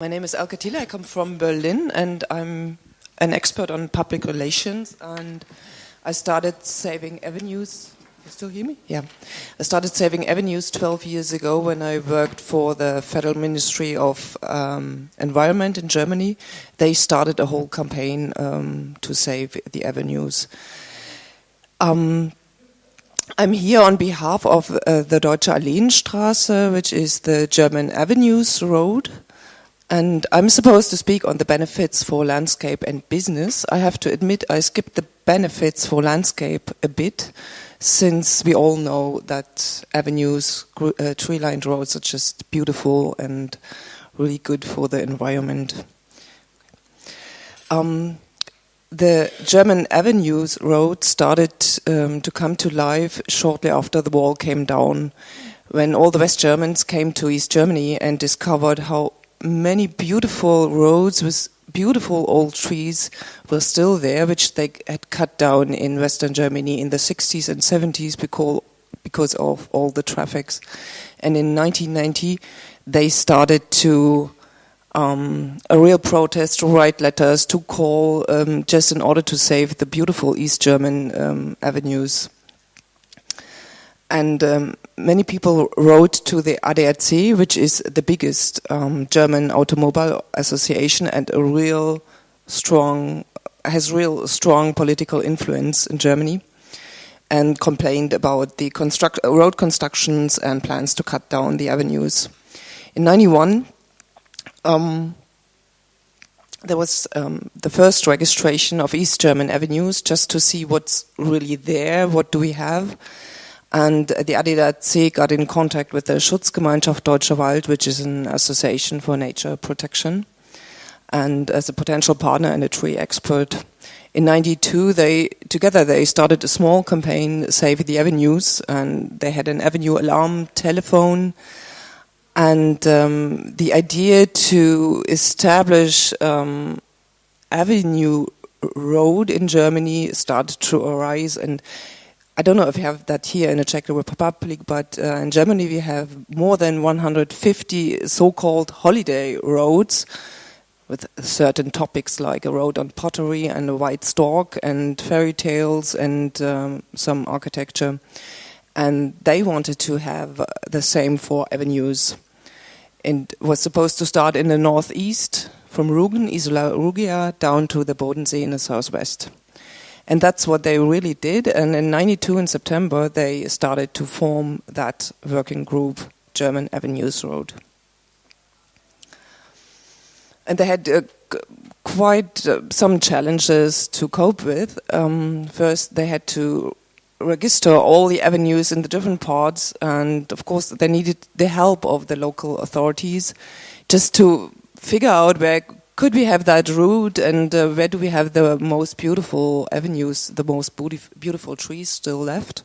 My name is Elke. I come from Berlin, and I'm an expert on public relations. And I started saving avenues. You still hear me? Yeah. I started saving avenues 12 years ago when I worked for the Federal Ministry of um, Environment in Germany. They started a whole campaign um, to save the avenues. Um, I'm here on behalf of uh, the Deutsche Alleenstraße, which is the German Avenues Road. And I'm supposed to speak on the benefits for landscape and business. I have to admit I skipped the benefits for landscape a bit, since we all know that avenues, uh, tree-lined roads are just beautiful and really good for the environment. Um, the German Avenues Road started um, to come to life shortly after the wall came down, when all the West Germans came to East Germany and discovered how many beautiful roads with beautiful old trees were still there, which they had cut down in Western Germany in the 60s and 70s because, because of all the traffics. And in 1990, they started to um, a real protest to write letters to call um, just in order to save the beautiful East German um, avenues. And um, many people wrote to the ADAC, which is the biggest um, German automobile association and a real strong, has real strong political influence in Germany, and complained about the construct, road constructions and plans to cut down the avenues. In 91, um, there was um, the first registration of East German avenues just to see what's really there, what do we have and the ADAC got in contact with the Schutzgemeinschaft Deutscher Wald, which is an association for nature protection, and as a potential partner and a tree expert. In 92, they together they started a small campaign, Save the Avenues, and they had an avenue alarm telephone, and um, the idea to establish um, avenue road in Germany started to arise and I don't know if you have that here in the Czech Republic, but uh, in Germany we have more than 150 so-called holiday roads with certain topics like a road on pottery and a white stork and fairy tales and um, some architecture. And they wanted to have the same for avenues. And was supposed to start in the northeast from Rügen, Isola Rugia, down to the Bodensee in the southwest. And that's what they really did. And in 92 in September, they started to form that working group, German Avenues Road. And they had uh, quite uh, some challenges to cope with. Um, first, they had to register all the avenues in the different parts, and of course, they needed the help of the local authorities just to figure out where could we have that route and uh, where do we have the most beautiful avenues, the most beautiful trees still left?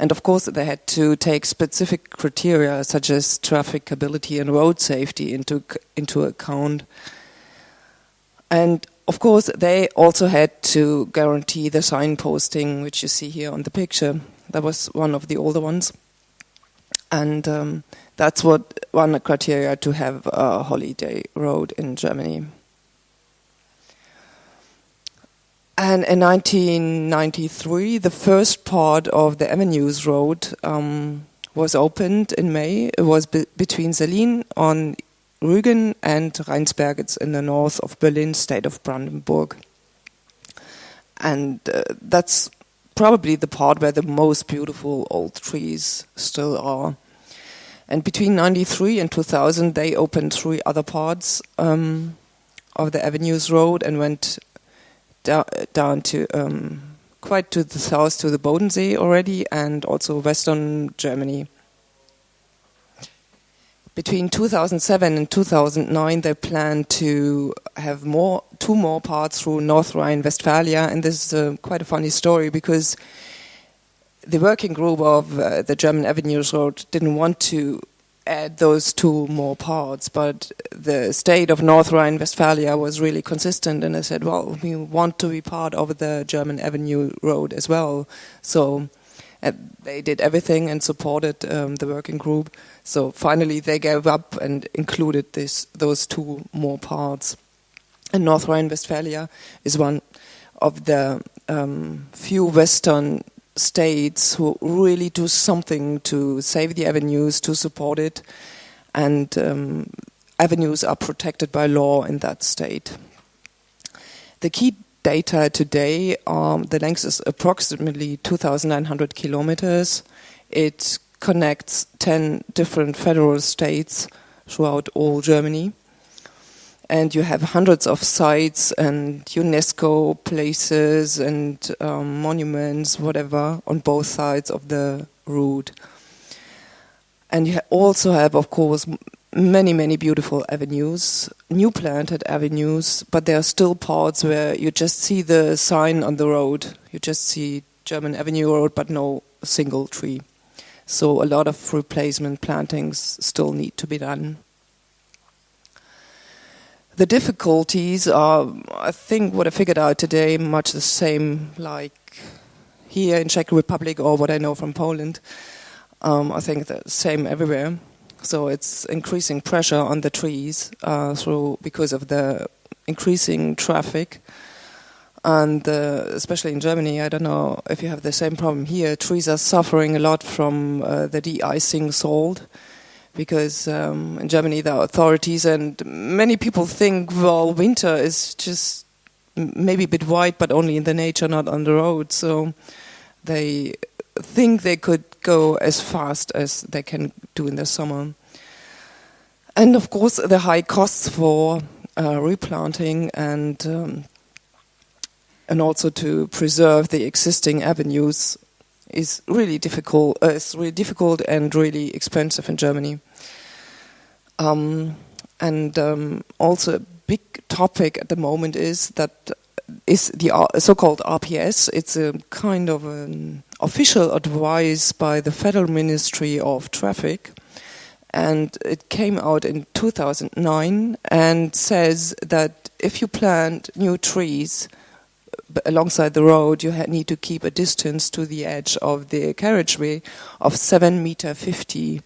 And of course, they had to take specific criteria such as trafficability and road safety into, into account. And of course, they also had to guarantee the signposting, which you see here on the picture. That was one of the older ones. And um, that's what one criteria to have a holiday road in Germany. And in 1993, the first part of the Avenues Road um, was opened in May. It was be between Sellin on Rügen and Rheinsberg. It's in the north of Berlin, state of Brandenburg. And uh, that's probably the part where the most beautiful old trees still are. And between 93 and 2000, they opened three other parts um, of the Avenues Road and went da down to um, quite to the south to the Bodensee already and also western Germany. Between 2007 and 2009, they planned to have more, two more parts through North Rhine-Westphalia, and this is a, quite a funny story because the working group of uh, the German Avenues Road didn't want to add those two more parts, but the state of North Rhine-Westphalia was really consistent, and they said, "Well, we want to be part of the German Avenue Road as well." So uh, they did everything and supported um, the working group. So finally, they gave up and included this those two more parts. And North Rhine-Westphalia is one of the um, few Western states who really do something to save the avenues, to support it, and um, avenues are protected by law in that state. The key data today, um, the length is approximately 2,900 kilometers. It connects 10 different federal states throughout all Germany. And you have hundreds of sites and UNESCO places and um, monuments, whatever, on both sides of the route. And you also have, of course, many, many beautiful avenues, new planted avenues, but there are still parts where you just see the sign on the road. You just see German Avenue Road, but no single tree. So a lot of replacement plantings still need to be done. The difficulties are, I think, what I figured out today, much the same like here in Czech Republic or what I know from Poland. Um, I think the same everywhere. So it's increasing pressure on the trees uh, through because of the increasing traffic and uh, especially in Germany, I don't know if you have the same problem here. Trees are suffering a lot from uh, the de-icing salt because um, in Germany the authorities and many people think, well, winter is just maybe a bit white, but only in the nature, not on the road. So they think they could go as fast as they can do in the summer. And of course, the high costs for uh, replanting and um, and also to preserve the existing avenues is really difficult. Uh, it's really difficult and really expensive in Germany. Um, and um, also a big topic at the moment is that is the uh, so-called RPS. It's a kind of an official advice by the Federal Ministry of Traffic, and it came out in 2009 and says that if you plant new trees alongside the road, you need to keep a distance to the edge of the carriageway of seven meter fifty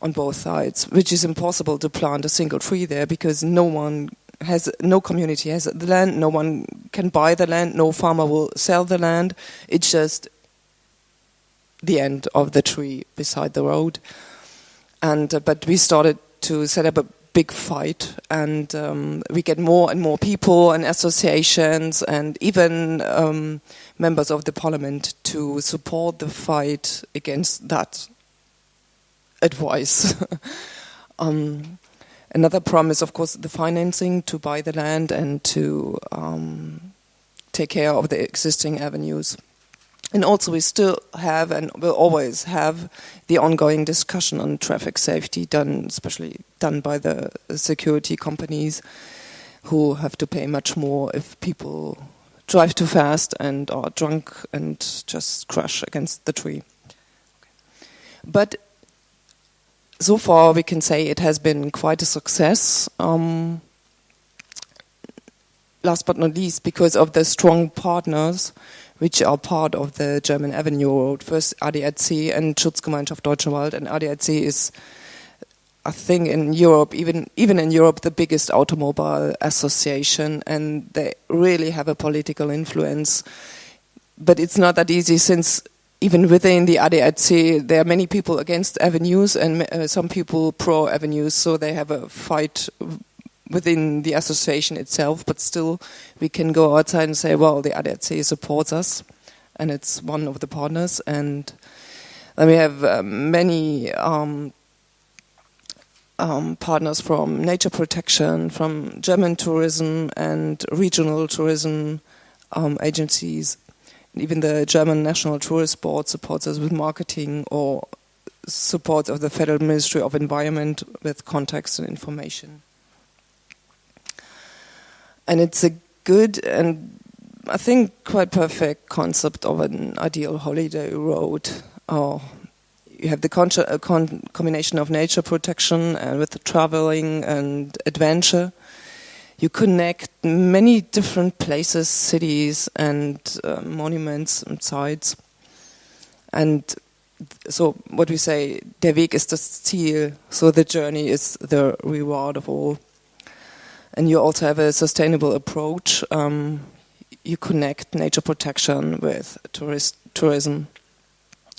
on both sides, which is impossible to plant a single tree there because no one has, no community has the land, no one can buy the land, no farmer will sell the land. It's just the end of the tree beside the road. And uh, but we started to set up a big fight, and um, we get more and more people and associations and even um, members of the parliament to support the fight against that advice. um, another problem is, of course, the financing to buy the land and to um, take care of the existing avenues. And also, we still have and will always have the ongoing discussion on traffic safety, done especially done by the security companies, who have to pay much more if people drive too fast and are drunk and just crash against the tree. But so far, we can say it has been quite a success. Um, last but not least, because of the strong partners which are part of the German Avenue Road. First ADAC and Schutzgemeinschaft Deutscher Wald, and ADAC is, I think, in Europe, even even in Europe, the biggest automobile association, and they really have a political influence. But it's not that easy since even within the ADAC, there are many people against avenues and uh, some people pro avenues, so they have a fight within the association itself, but still we can go outside and say, well, the ADAC supports us, and it's one of the partners. And then we have uh, many um, um, partners from nature protection, from German tourism and regional tourism um, agencies. Even the German National Tourist Board supports us with marketing or support of the Federal Ministry of Environment with contacts and information and it's a good and I think quite perfect concept of an ideal holiday road. Oh, you have the con con combination of nature protection and with the traveling and adventure. You connect many different places, cities, and uh, monuments and sites. And so what we say, der Weg ist das Ziel. So the journey is the reward of all. And you also have a sustainable approach. Um, you connect nature protection with tourist tourism.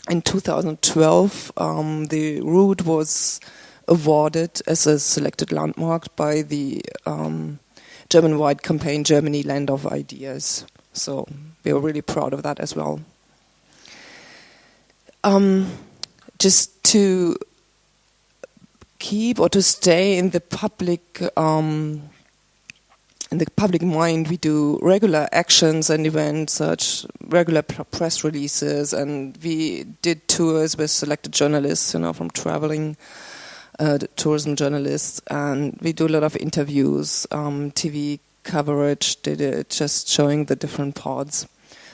In 2012, um, the route was awarded as a selected landmark by the um, German-wide campaign Germany Land of Ideas. So we are really proud of that as well. Um, just to keep or to stay in the public um, in the public mind, we do regular actions and events, such regular press releases, and we did tours with selected journalists, you know, from traveling uh, tourism journalists, and we do a lot of interviews, um, TV coverage, did it just showing the different parts,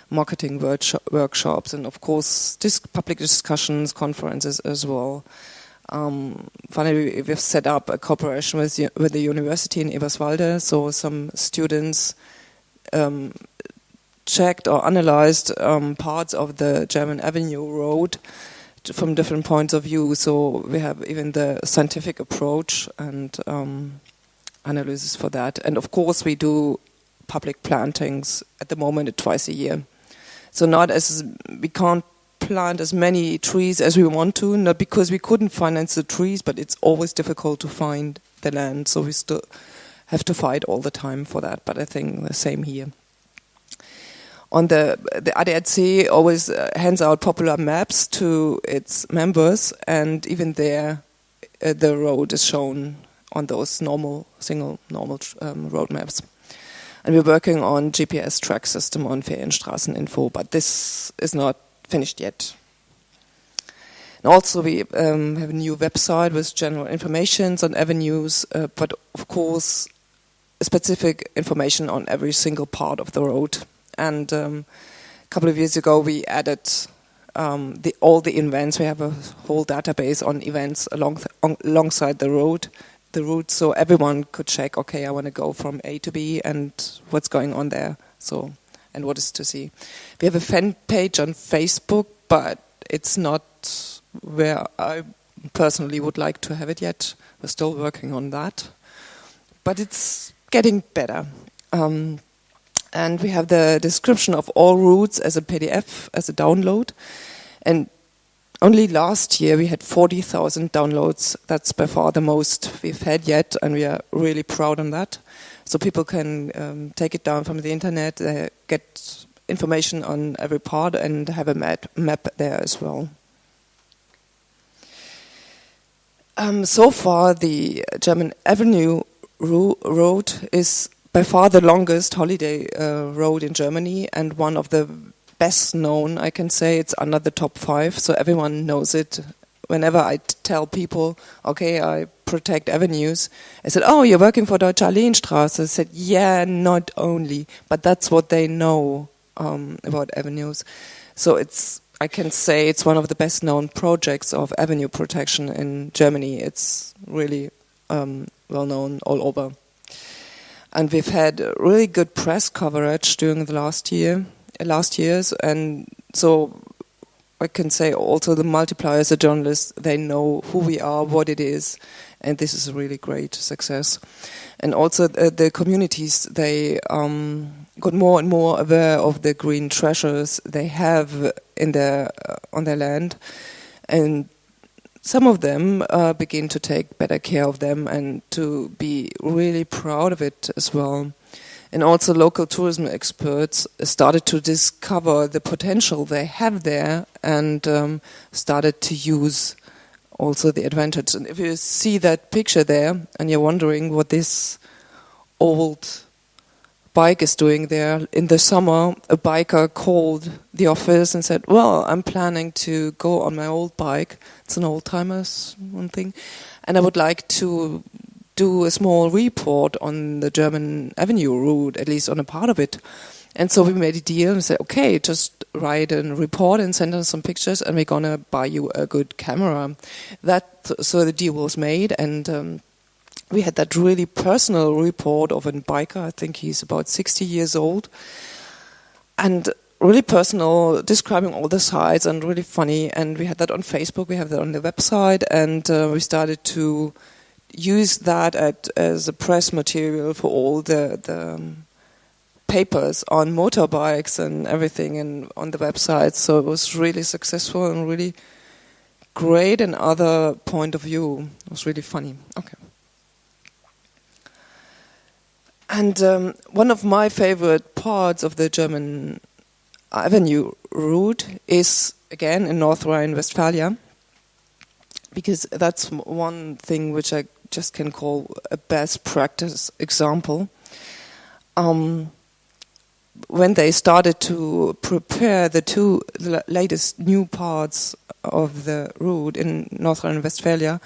marketing workshops, and of course, dis public discussions, conferences as well. Um, finally, we've set up a cooperation with, with the university in Eberswalde, so some students um, checked or analyzed um, parts of the German Avenue Road from different points of view. So we have even the scientific approach and um, analysis for that. And of course, we do public plantings at the moment twice a year. So not as we can't plant as many trees as we want to, not because we couldn't finance the trees, but it's always difficult to find the land, so we still have to fight all the time for that. But I think the same here. On the the ADAC always uh, hands out popular maps to its members, and even there, uh, the road is shown on those normal single normal um, road maps. And we're working on GPS track system on Ferienstraßeninfo, but this is not finished yet. And also, we um, have a new website with general information on avenues, uh, but of course, specific information on every single part of the road. And um, a couple of years ago, we added um, the, all the events. We have a whole database on events along on, alongside the road, the route, so everyone could check. Okay, I want to go from A to B, and what's going on there. So and what is to see. We have a fan page on Facebook, but it's not where I personally would like to have it yet. We're still working on that, but it's getting better. Um, and we have the description of all routes as a PDF, as a download. And only last year we had 40,000 downloads. That's by far the most we've had yet, and we are really proud on that so people can um, take it down from the internet, uh, get information on every part, and have a map, map there as well. Um, so far, the German Avenue road is by far the longest holiday uh, road in Germany and one of the best known. I can say it's under the top five, so everyone knows it. Whenever I tell people, okay, I protect avenues. I said, oh, you're working for Deutsche Alleenstraße. I said, yeah, not only, but that's what they know um, about avenues. So it's, I can say it's one of the best known projects of avenue protection in Germany. It's really um, well known all over. And we've had really good press coverage during the last year, last years, and so I can say also the multipliers, the journalists, they know who we are, what it is, and this is a really great success. And also the, the communities they um, got more and more aware of the green treasures they have in their uh, on their land, and some of them uh, begin to take better care of them and to be really proud of it as well. And also, local tourism experts started to discover the potential they have there and um, started to use also the advantage. And if you see that picture there and you're wondering what this old bike is doing there, in the summer a biker called the office and said, well, I'm planning to go on my old bike. It's an old timer's one thing. And I would like to do a small report on the German Avenue route, at least on a part of it. And so we made a deal and said, okay, just write a report and send us some pictures, and we're gonna buy you a good camera. That so the deal was made, and um, we had that really personal report of a biker. I think he's about 60 years old, and really personal, describing all the sites and really funny. And we had that on Facebook, we have that on the website, and uh, we started to use that at, as a press material for all the, the um, papers on motorbikes and everything and on the website. So it was really successful and really great. and other point of view it was really funny. Okay. And um, one of my favorite parts of the German Avenue route is again in North Rhine-Westphalia, because that's one thing which I just can call a best practice example. Um, when they started to prepare the two latest new parts of the route in North Rhine-Westphalia,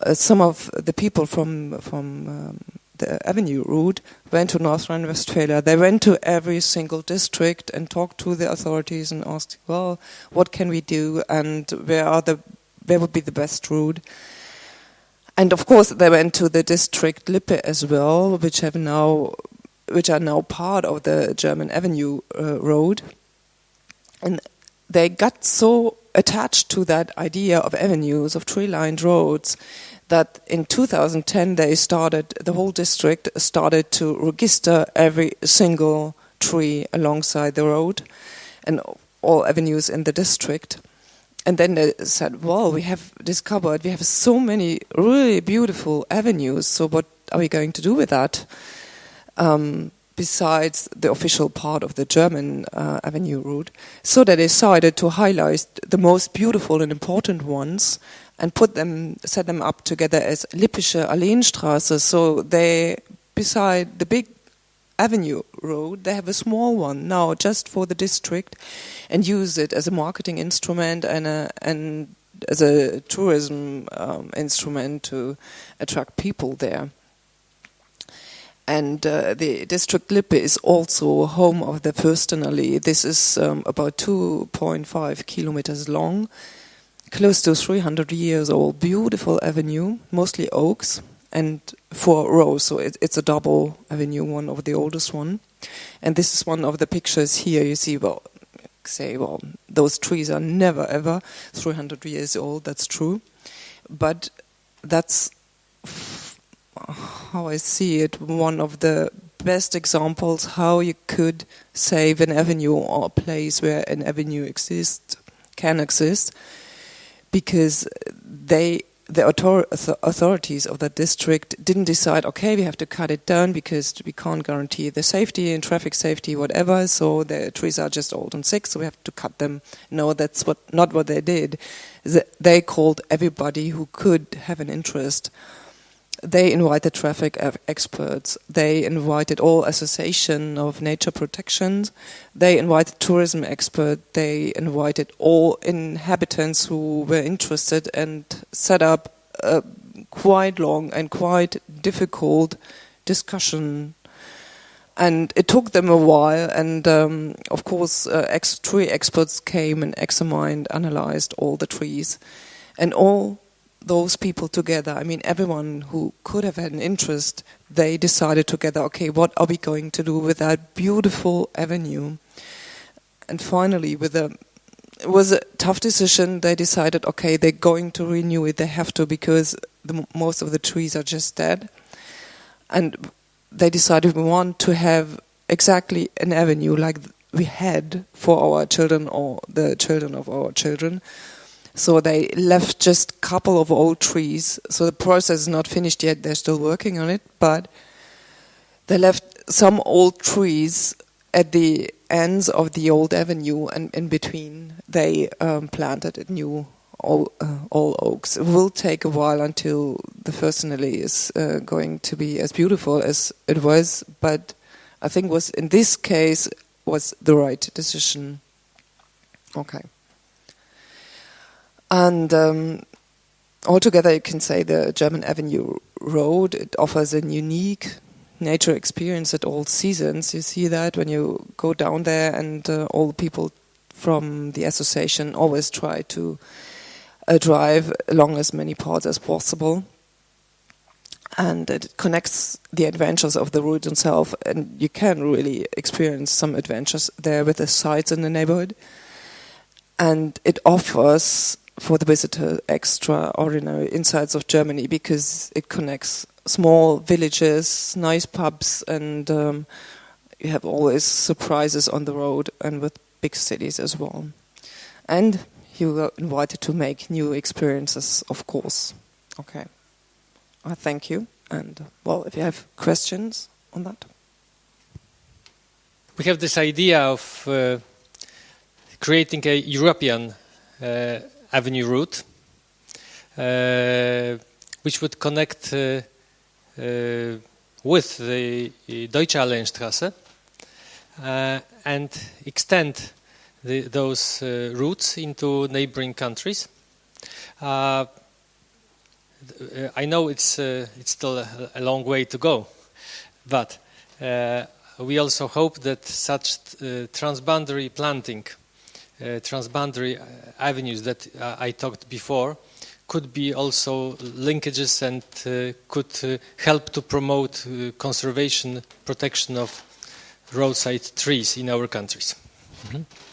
uh, some of the people from from um, the Avenue route went to North Rhine-Westphalia. They went to every single district and talked to the authorities and asked, "Well, what can we do, and where are the where would be the best route?" And of course, they went to the district Lippe as well, which have now, which are now part of the German Avenue uh, road, and they got so attached to that idea of avenues, of tree-lined roads, that in 2010 they started, the whole district started to register every single tree alongside the road and all avenues in the district and then they said, "Well, we have discovered we have so many really beautiful avenues. So what are we going to do with that? Um, besides the official part of the German uh, avenue route, so they decided to highlight the most beautiful and important ones and put them, set them up together as Lippische Alleenstraße. So they, beside the big Avenue Road, they have a small one now just for the district and use it as a marketing instrument and, a, and as a tourism um, instrument to attract people there. And uh, the district Lippe is also home of the Fürstenallee. This is um, about 2.5 kilometers long, close to 300 years old, beautiful avenue, mostly oaks and four rows. So it, it's a double avenue, one of the oldest one. And this is one of the pictures here. You see, well, say, well, those trees are never ever 300 years old. That's true, but that's how I see it. One of the best examples how you could save an avenue or a place where an avenue exists can exist because they the author authorities of that district didn't decide, okay, we have to cut it down because we can't guarantee the safety and traffic safety, whatever. So the trees are just old and sick, so we have to cut them. No, that's what not what they did. They called everybody who could have an interest. They invited traffic experts. They invited all association of nature protection. They invited tourism experts. They invited all inhabitants who were interested and set up a quite long and quite difficult discussion. And it took them a while, and um, of course, uh, ex tree experts came and examined, analyzed all the trees, and all those people together, I mean, everyone who could have had an interest, they decided together, okay, what are we going to do with that beautiful avenue? And finally, with a it was a tough decision. They decided, okay, they're going to renew it. They have to because the, most of the trees are just dead. And they decided we want to have exactly an avenue like we had for our children or the children of our children. So they left just a couple of old trees. So the process is not finished yet. They're still working on it, but they left some old trees at the ends of the old avenue, and in between they um, planted new all, uh, all, oaks. It will take a while until the Fürstenallee is uh, going to be as beautiful as it was, but I think was in this case was the right decision. Okay. And um, altogether, you can say the German Avenue Road it offers a unique nature experience at all seasons. You see that when you go down there, and uh, all the people from the association always try to uh, drive along as many parts as possible. and it connects the adventures of the route itself, and you can really experience some adventures there with the sites in the neighborhood. And it offers for the visitor extraordinary insights of Germany because it connects small villages, nice pubs, and um, you have always surprises on the road and with big cities as well. And you are invited to make new experiences, of course. Okay. I thank you. And, well, if you have questions on that. We have this idea of uh, creating a European uh, avenue route, uh, which would connect uh, uh, with the Deutsche Alleenstrasse uh, and extend the, those routes into neighboring countries. I know it's it's still a, a, long way to go, but we also hope that such transboundary planting transboundary uh, avenues that uh, I talked before could be also linkages and could help to promote conservation, protection of roadside trees in our countries. Mm -hmm.